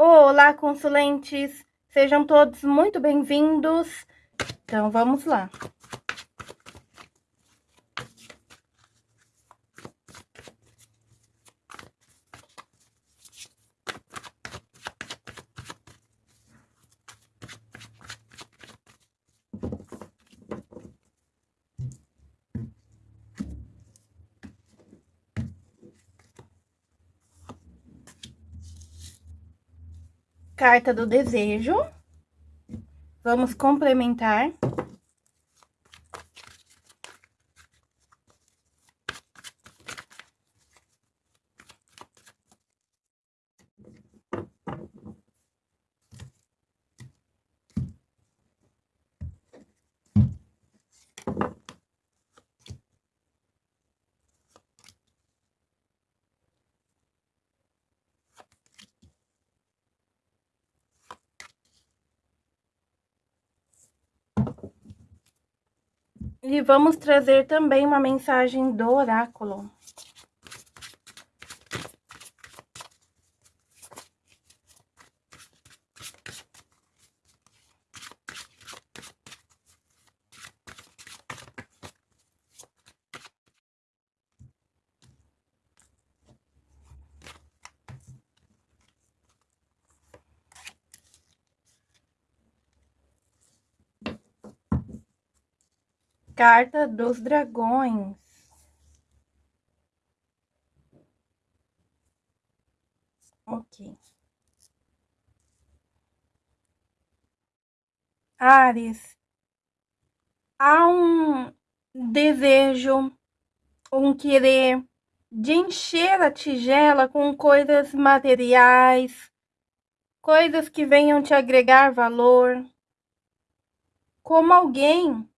Olá, consulentes! Sejam todos muito bem-vindos. Então, vamos lá. Carta do desejo. Vamos complementar. E vamos trazer também uma mensagem do oráculo. Carta dos Dragões. Ok. Ares, há um desejo, um querer de encher a tigela com coisas materiais, coisas que venham te agregar valor, como alguém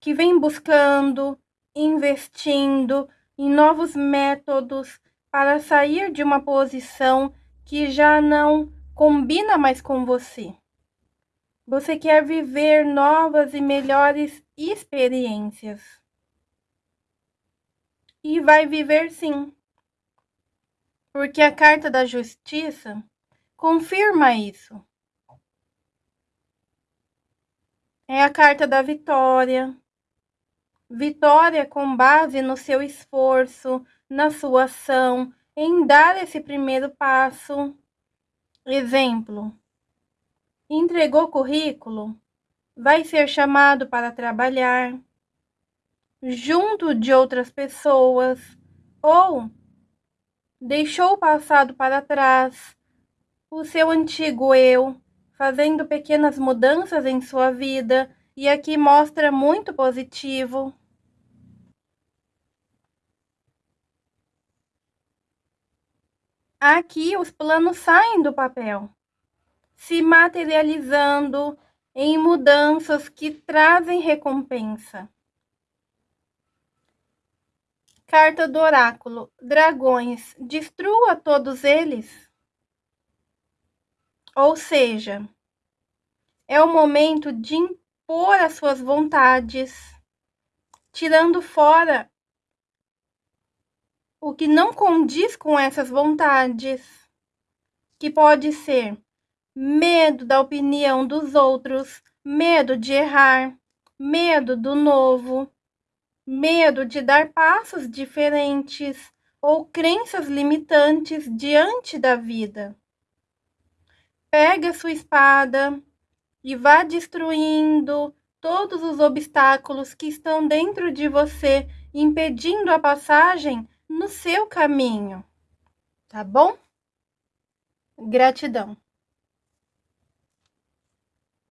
que vem buscando, investindo em novos métodos para sair de uma posição que já não combina mais com você. Você quer viver novas e melhores experiências. E vai viver sim. Porque a carta da justiça confirma isso. É a carta da vitória, Vitória com base no seu esforço, na sua ação, em dar esse primeiro passo. Exemplo: entregou currículo, vai ser chamado para trabalhar junto de outras pessoas ou deixou o passado para trás, o seu antigo eu, fazendo pequenas mudanças em sua vida e aqui mostra muito positivo. Aqui os planos saem do papel, se materializando em mudanças que trazem recompensa. Carta do oráculo: Dragões, destrua todos eles. Ou seja, é o momento de impor as suas vontades, tirando fora o que não condiz com essas vontades, que pode ser medo da opinião dos outros, medo de errar, medo do novo, medo de dar passos diferentes ou crenças limitantes diante da vida. Pega sua espada, e vá destruindo todos os obstáculos que estão dentro de você, impedindo a passagem no seu caminho. Tá bom? Gratidão.